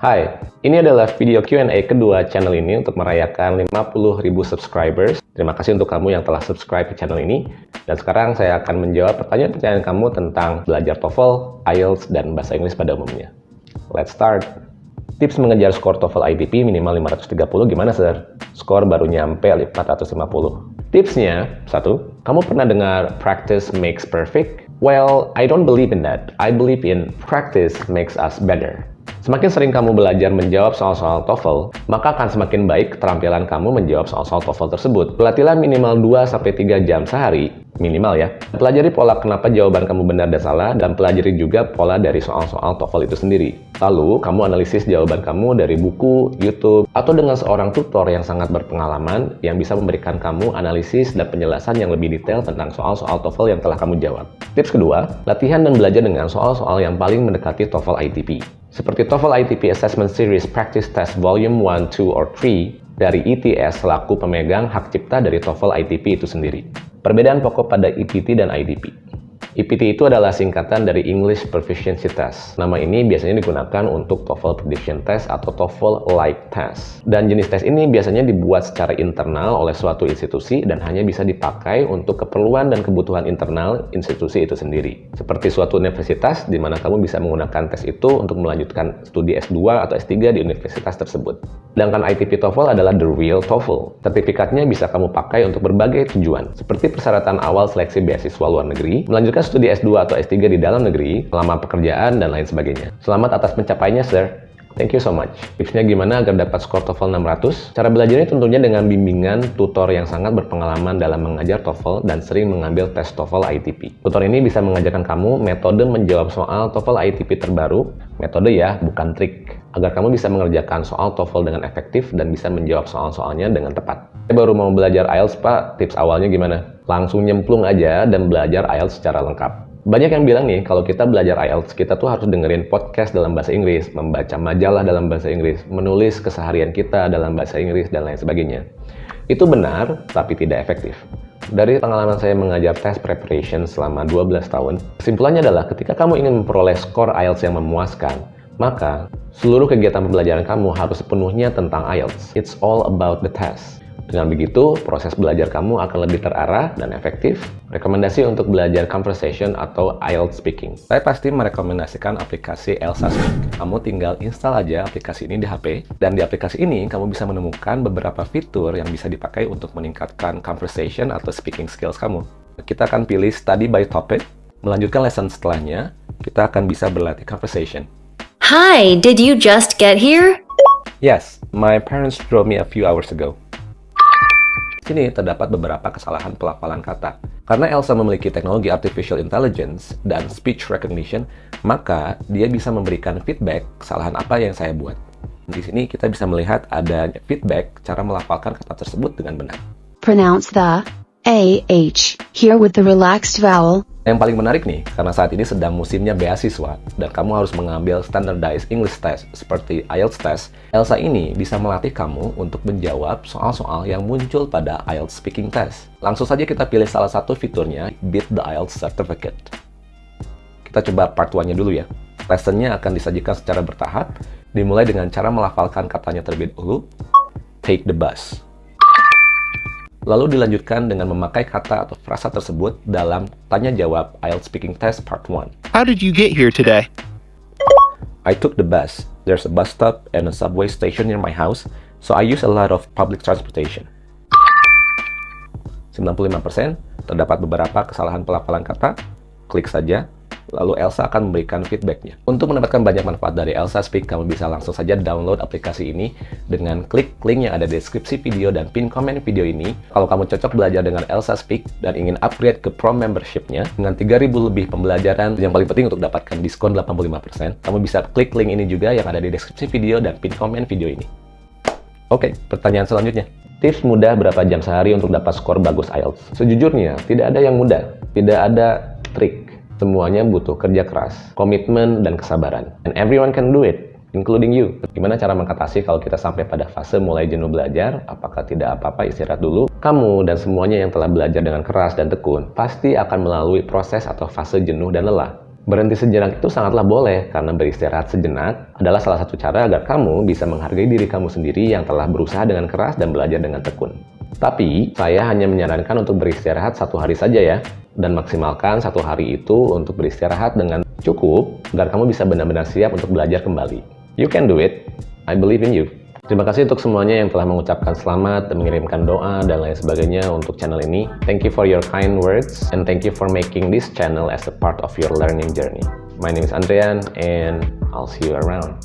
Hai, ini adalah video Q&A kedua channel ini untuk merayakan 50.000 subscribers. Terima kasih untuk kamu yang telah subscribe ke channel ini. Dan sekarang saya akan menjawab pertanyaan-pertanyaan kamu tentang belajar TOEFL, IELTS, dan bahasa Inggris pada umumnya. Let's start. Tips mengejar skor TOEFL ITP minimal 530 gimana, Sir? Skor baru nyampe 450. Tipsnya, satu, kamu pernah dengar practice makes perfect? Well, I don't believe in that. I believe in practice makes us better. Semakin sering kamu belajar menjawab soal-soal TOEFL, maka akan semakin baik keterampilan kamu menjawab soal-soal TOEFL tersebut. Pelatihan minimal 2-3 jam sehari, minimal ya. Pelajari pola kenapa jawaban kamu benar dan salah, dan pelajari juga pola dari soal-soal TOEFL itu sendiri. Lalu, kamu analisis jawaban kamu dari buku, YouTube, atau dengan seorang tutor yang sangat berpengalaman yang bisa memberikan kamu analisis dan penjelasan yang lebih detail tentang soal-soal TOEFL yang telah kamu jawab. Tips kedua, latihan dan belajar dengan soal-soal yang paling mendekati TOEFL ITP. Seperti TOEFL ITP Assessment Series Practice Test Volume 1, 2, or 3 dari ETS selaku pemegang hak cipta dari TOEFL ITP itu sendiri. Perbedaan pokok pada EPT dan IDP. EPT itu adalah singkatan dari English Proficiency Test. Nama ini biasanya digunakan untuk TOEFL Prediction Test atau TOEFL Like Test. Dan jenis tes ini biasanya dibuat secara internal oleh suatu institusi dan hanya bisa dipakai untuk keperluan dan kebutuhan internal institusi itu sendiri. Seperti suatu universitas di mana kamu bisa menggunakan tes itu untuk melanjutkan studi S2 atau S3 di universitas tersebut. Sedangkan ITP TOEFL adalah the real TOEFL. Sertifikatnya bisa kamu pakai untuk berbagai tujuan, seperti persyaratan awal seleksi beasiswa luar negeri, melanjutkan studi S2 atau S3 di dalam negeri, selama pekerjaan, dan lain sebagainya. Selamat atas pencapaiannya, sir. Thank you so much. Tipsnya gimana agar dapat skor TOEFL 600? Cara belajarnya tentunya dengan bimbingan tutor yang sangat berpengalaman dalam mengajar TOEFL dan sering mengambil tes TOEFL ITP. Tutor ini bisa mengajarkan kamu metode menjawab soal TOEFL ITP terbaru, metode ya, bukan trik, agar kamu bisa mengerjakan soal TOEFL dengan efektif dan bisa menjawab soal-soalnya dengan tepat. Saya baru mau belajar IELTS, Pak. Tips awalnya gimana? Langsung nyemplung aja dan belajar IELTS secara lengkap. Banyak yang bilang nih, kalau kita belajar IELTS, kita tuh harus dengerin podcast dalam bahasa Inggris, membaca majalah dalam bahasa Inggris, menulis keseharian kita dalam bahasa Inggris, dan lain sebagainya. Itu benar, tapi tidak efektif. Dari pengalaman saya mengajar test preparation selama 12 tahun, kesimpulannya adalah ketika kamu ingin memperoleh skor IELTS yang memuaskan, maka seluruh kegiatan pembelajaran kamu harus sepenuhnya tentang IELTS. It's all about the test. Dengan begitu, proses belajar kamu akan lebih terarah dan efektif. Rekomendasi untuk belajar conversation atau IELTS speaking. Saya pasti merekomendasikan aplikasi Elsa Speak. Kamu tinggal install aja aplikasi ini di HP, dan di aplikasi ini kamu bisa menemukan beberapa fitur yang bisa dipakai untuk meningkatkan conversation atau speaking skills kamu. Kita akan pilih study by topic, melanjutkan lesson setelahnya, kita akan bisa berlatih conversation. Hi, did you just get here? Yes, my parents drove me a few hours ago sini terdapat beberapa kesalahan pelafalan kata. Karena Elsa memiliki teknologi artificial intelligence dan speech recognition, maka dia bisa memberikan feedback kesalahan apa yang saya buat. Di sini kita bisa melihat ada feedback cara melafalkan kata tersebut dengan benar. Pronounce the AH here with the relaxed vowel yang paling menarik nih, karena saat ini sedang musimnya beasiswa, dan kamu harus mengambil standardized English test seperti IELTS test, Elsa ini bisa melatih kamu untuk menjawab soal-soal yang muncul pada IELTS speaking test. Langsung saja kita pilih salah satu fiturnya, Beat the IELTS Certificate. Kita coba part 1-nya dulu ya. Lessonnya akan disajikan secara bertahap, dimulai dengan cara melafalkan katanya terlebih dahulu, take the bus lalu dilanjutkan dengan memakai kata atau frasa tersebut dalam tanya jawab IELTS Speaking Test Part 1. How did you get here today? I took the bus. There's a bus stop and a subway station near my house, so I use a lot of public transportation. 95% terdapat beberapa kesalahan pelafalan kata. Klik saja lalu Elsa akan memberikan feedbacknya. Untuk mendapatkan banyak manfaat dari Elsa Speak, kamu bisa langsung saja download aplikasi ini dengan klik link yang ada di deskripsi video dan pin komen video ini. Kalau kamu cocok belajar dengan Elsa Speak dan ingin upgrade ke Pro Membership-nya dengan 3000 lebih pembelajaran, yang paling penting untuk dapatkan diskon 85%, kamu bisa klik link ini juga yang ada di deskripsi video dan pin komen video ini. Oke, pertanyaan selanjutnya. Tips mudah berapa jam sehari untuk dapat skor bagus IELTS? Sejujurnya, tidak ada yang mudah. Tidak ada trik Semuanya butuh kerja keras, komitmen, dan kesabaran. And everyone can do it, including you. Gimana cara mengatasi kalau kita sampai pada fase mulai jenuh belajar? Apakah tidak apa-apa istirahat dulu? Kamu dan semuanya yang telah belajar dengan keras dan tekun pasti akan melalui proses atau fase jenuh dan lelah. Berhenti sejenak itu sangatlah boleh, karena beristirahat sejenak adalah salah satu cara agar kamu bisa menghargai diri kamu sendiri yang telah berusaha dengan keras dan belajar dengan tekun. Tapi, saya hanya menyarankan untuk beristirahat satu hari saja ya, dan maksimalkan satu hari itu untuk beristirahat dengan cukup agar kamu bisa benar-benar siap untuk belajar kembali. You can do it. I believe in you. Terima kasih untuk semuanya yang telah mengucapkan selamat mengirimkan doa dan lain sebagainya untuk channel ini. Thank you for your kind words and thank you for making this channel as a part of your learning journey. My name is Andrian and I'll see you around.